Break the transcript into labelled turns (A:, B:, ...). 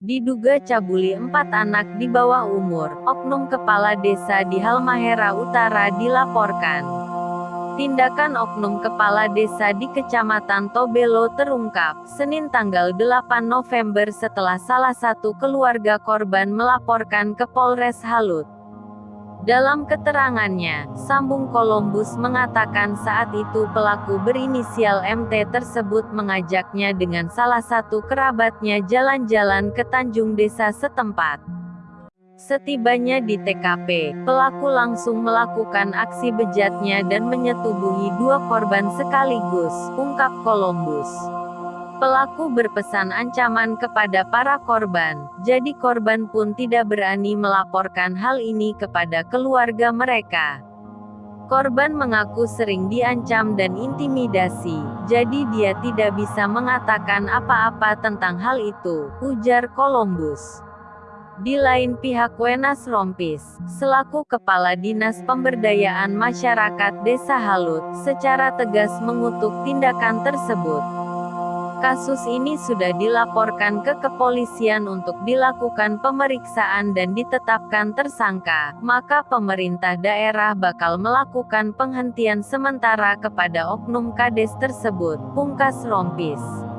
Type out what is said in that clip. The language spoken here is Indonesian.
A: Diduga cabuli empat anak di bawah umur, oknum kepala desa di Halmahera Utara dilaporkan. Tindakan oknum kepala desa di Kecamatan Tobelo terungkap, Senin tanggal 8 November setelah salah satu keluarga korban melaporkan ke Polres Halut. Dalam keterangannya, Sambung Columbus mengatakan saat itu pelaku berinisial MT tersebut mengajaknya dengan salah satu kerabatnya jalan-jalan ke Tanjung Desa setempat. Setibanya di TKP, pelaku langsung melakukan aksi bejatnya dan menyetubuhi dua korban sekaligus, ungkap Columbus. Pelaku berpesan ancaman kepada para korban, jadi korban pun tidak berani melaporkan hal ini kepada keluarga mereka. Korban mengaku sering diancam dan intimidasi, jadi dia tidak bisa mengatakan apa-apa tentang hal itu, ujar Columbus. Di lain pihak Wenas Rompis, selaku Kepala Dinas Pemberdayaan Masyarakat Desa Halut, secara tegas mengutuk tindakan tersebut. Kasus ini sudah dilaporkan ke kepolisian untuk dilakukan pemeriksaan dan ditetapkan tersangka, maka pemerintah daerah bakal melakukan penghentian sementara kepada oknum kades tersebut, pungkas Rompis.